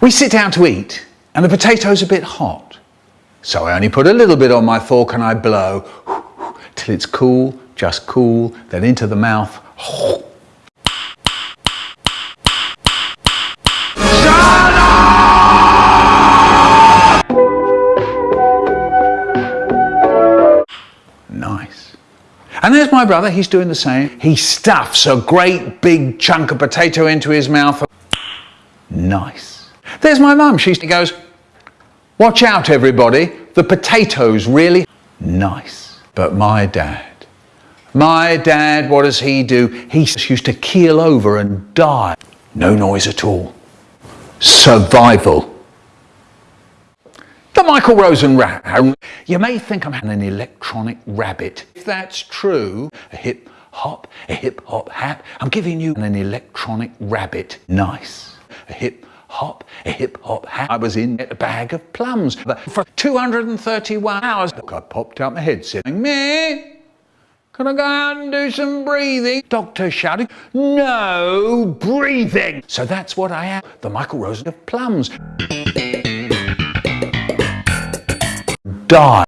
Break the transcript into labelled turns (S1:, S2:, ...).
S1: We sit down to eat and the potato's a bit hot. So I only put a little bit on my fork and I blow till it's cool, just cool, then into the mouth. Nice. And there's my brother, he's doing the same. He stuffs a great big chunk of potato into his mouth. Nice. There's my mum, she goes, watch out everybody, the potatoes really nice. But my dad, my dad, what does he do? He used to keel over and die. No noise at all. Survival. The Michael Rosen rat. You may think I'm having an electronic rabbit. If that's true, a hip hop, a hip hop hap, I'm giving you an electronic rabbit. Nice. A hip hop, a hip hop hat. I was in a bag of plums for 231 hours. I popped out my head saying, me? Can I go out and do some breathing? Doctor shouting, no breathing. So that's what I am, the Michael Rosen of plums die.